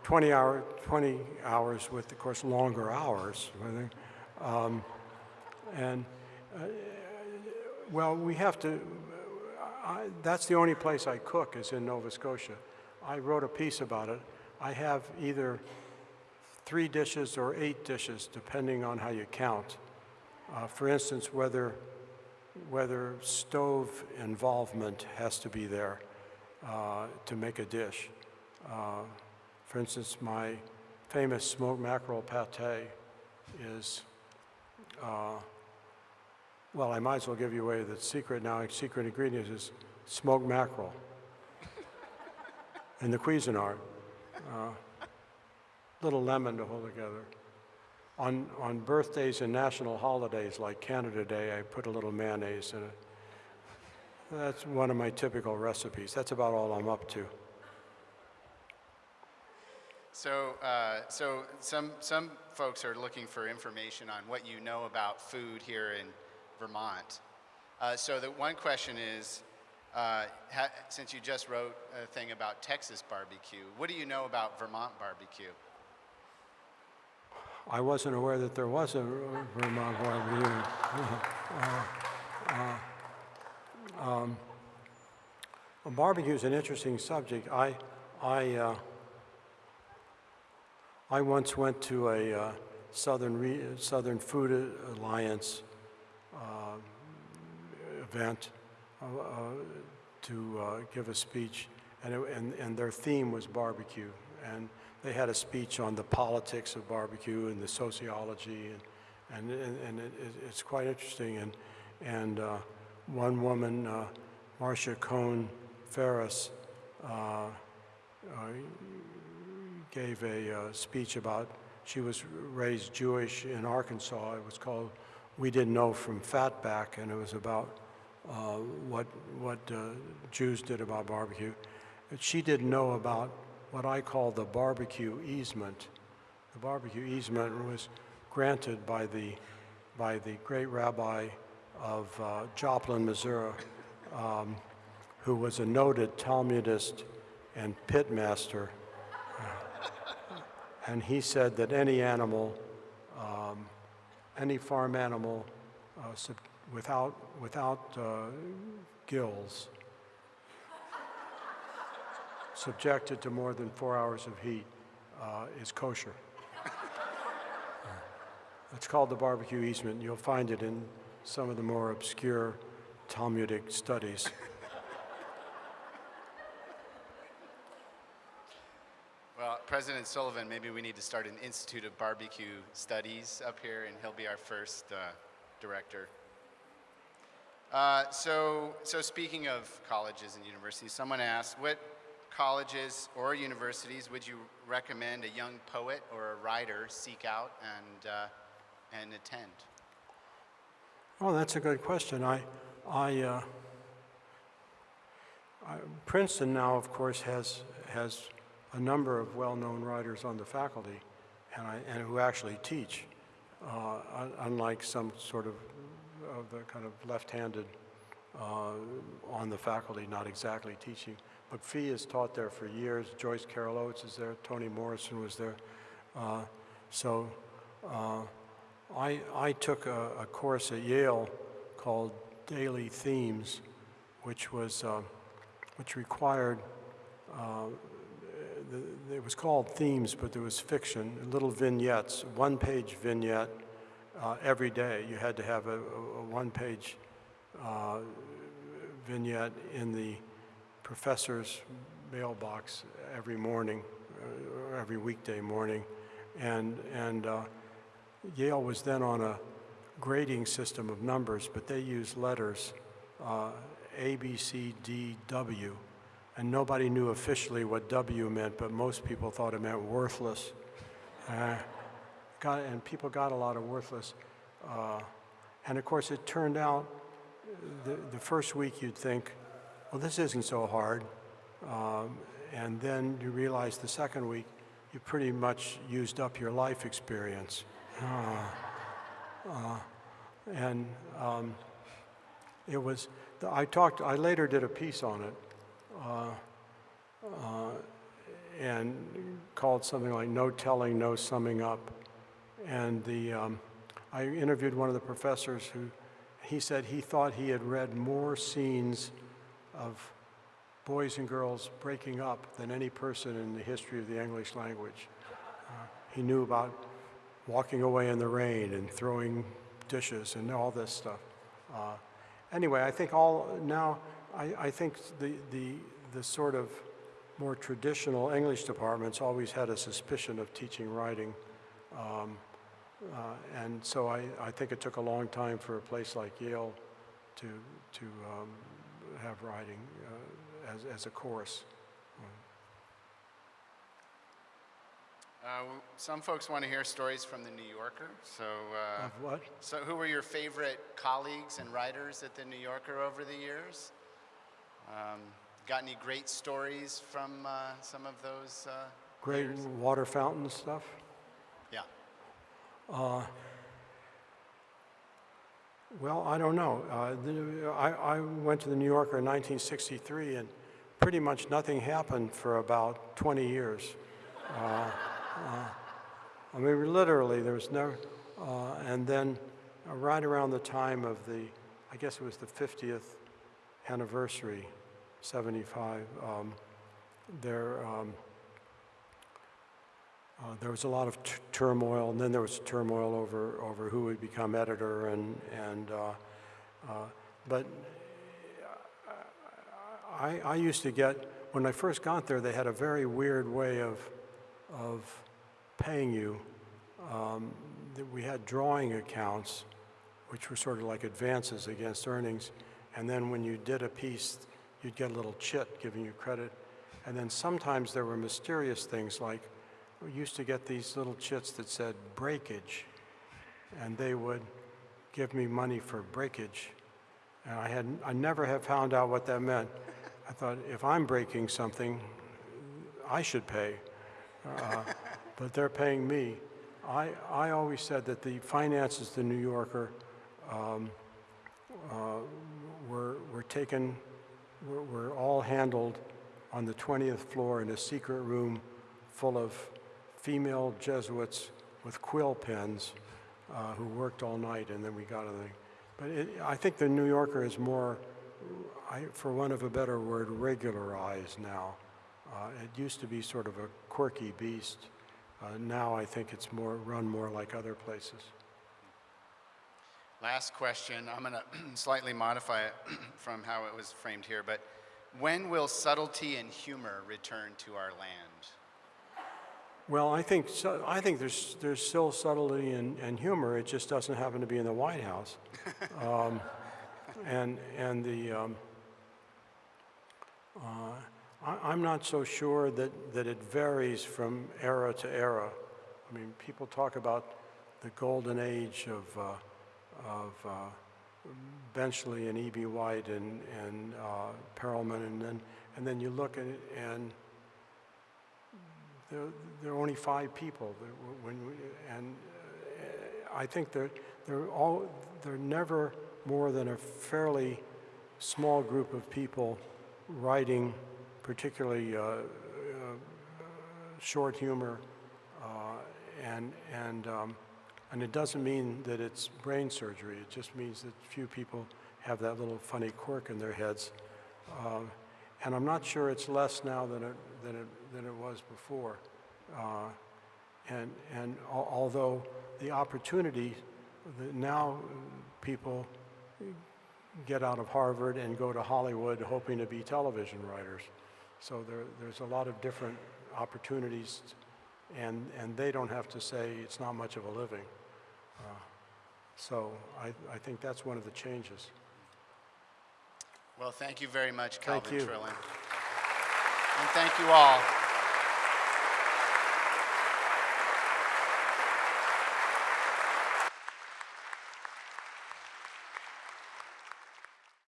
20 hour, 20 hours with, of course, longer hours. Um, and, uh, well, we have to, I, that's the only place I cook is in Nova Scotia. I wrote a piece about it. I have either three dishes or eight dishes, depending on how you count. Uh, for instance, whether whether stove involvement has to be there uh, to make a dish. Uh, for instance, my famous smoked mackerel pate is, uh, well, I might as well give you away the secret now. Secret ingredient is smoked mackerel and the Cuisinart. Uh, little lemon to hold together. On, on birthdays and national holidays like Canada Day, I put a little mayonnaise in it. That's one of my typical recipes. That's about all I'm up to. So, uh, so some, some folks are looking for information on what you know about food here in Vermont. Uh, so the one question is, uh, since you just wrote a thing about Texas barbecue, what do you know about Vermont barbecue? I wasn't aware that there was a Vermont barbecue. Uh, uh, um, barbecue is an interesting subject. I, I, uh, I once went to a uh, Southern, Re- Southern Food Alliance event uh, uh, to uh, give a speech, and, it, and, and their theme was barbecue. And they had a speech on the politics of barbecue and the sociology, and, and, and, it, it- it's quite interesting. And, and uh, one woman, uh, Marcia Cohen Ferris, uh, uh, gave a uh, speech about, she was raised Jewish in Arkansas. It was called We Didn't Know from Fatback, and it was about uh, what, what uh, Jews did about barbecue. She didn't know about what I call the barbecue easement. The barbecue easement was granted by the, by the great rabbi of uh, Joplin, Missouri, um, who was a noted Talmudist and pitmaster. And he said that any animal, um, any farm animal uh, without, without uh, gills subjected to more than four hours of heat uh, is kosher. It's called the barbecue easement. You'll find it in some of the more obscure Talmudic studies. Well, President Sullivan, maybe we need to start an Institute of Barbecue Studies up here, and he'll be our first uh, director. Uh, so, so speaking of colleges and universities, someone asked, what colleges or universities would you recommend a young poet or a writer seek out and, uh, and attend? Oh, that's a good question. I, I, uh, I, Princeton now, of course, has has a number of well-known writers on the faculty, and, I, and who actually teach, uh, unlike some sort of of the kind of left-handed uh, on the faculty, not exactly teaching. But McPhee has taught there for years. Joyce Carol Oates is there. Toni Morrison was there. Uh, so. Uh, I, I took a, a course at Yale called Daily Themes, which was, uh, which required, uh, the, it was called themes, but there was fiction, little vignettes, one-page vignette uh, every day. You had to have a, a, one-page uh, vignette in the professor's mailbox every morning, uh, or every weekday morning, and and. Uh, Yale was then on a grading system of numbers, but they used letters uh, A, B, C, D, W. And nobody knew officially what W meant, but most people thought it meant worthless. Uh, got, and people got a lot of worthless. Uh, and of course, it turned out the, the first week you'd think, well, this isn't so hard. Um, and then you realize the second week, you pretty much used up your life experience. Uh, uh, and um, it was, I talked, I later did a piece on it, and called something like No Telling, No Summing Up. And the, um, I interviewed one of the professors who, he said he thought he had read more scenes of boys and girls breaking up than any person in the history of the English language. Uh, he knew about walking away in the rain and throwing dishes and all this stuff. Uh, anyway, I think all now, I, I think the, the, the sort of more traditional English departments always had a suspicion of teaching writing. Um, uh, and so I, I think it took a long time for a place like Yale to, to um, have writing uh, as, as a course. Uh, some folks want to hear stories from the New Yorker. So, uh, Of what? so who were your favorite colleagues and writers at the New Yorker over the years? Um, got any great stories from uh, some of those? Uh, Great writers? water fountain stuff. Yeah. Well, I don't know. Uh, the, I, I went to the New Yorker in 1963, and pretty much nothing happened for about 20 years. Uh, uh, I mean, literally, there was no. Uh, and then, uh, right around the time of the, I guess it was the 50th anniversary, 75. Um, there. Um, uh, there was a lot of turmoil, and then there was turmoil over, over who would become editor, and, and uh, uh, but I, I used to get, when I first got there, they had a very weird way of, of paying you. Um, we had drawing accounts, which were sort of like advances against earnings, and then when you did a piece, you'd get a little chit giving you credit. And then sometimes there were mysterious things like we used to get these little chits that said breakage, and they would give me money for breakage. And I had I never have found out what that meant. I thought if I'm breaking something, I should pay, uh, but they're paying me. I I always said that the finances, the New Yorker, um, uh, were were taken, were, were all handled on the 20th floor in a secret room full of female Jesuits with quill pens uh, who worked all night, and then we got thing. But it, I think the New Yorker is more, I, for want of a better word, regularized now. Uh, It used to be sort of a quirky beast. Uh, Now I think it's more, run more like other places. Last question. I'm going to slightly modify it from how it was framed here, but when will subtlety and humor return to our land? Well, I think, so- I think there's, there's still subtlety and, and humor, it just doesn't happen to be in the White House. Um, And, and the, um, uh, I, I'm not so sure that, that it varies from era to era. I mean, people talk about the golden age of, uh, of uh, Benchley and E.B. White and, and uh, Perelman, and then, and then you look at it and there, there are only five people that when, we- and uh, I think they're, they're all, they're never more than a fairly small group of people writing particularly uh, uh, short humor, uh, and, and, um, and it doesn't mean that it's brain surgery, it just means that few people have that little funny quirk in their heads. Um, And I'm not sure it's less now than it, than it, than it was before. Uh, And, and al- although the opportunity, that now people get out of Harvard and go to Hollywood hoping to be television writers. So there, there's a lot of different opportunities, and, and they don't have to say it's not much of a living. Uh, So I, I think that's one of the changes. Well, thank you very much, Thank Calvin you. Trillin. And thank you all.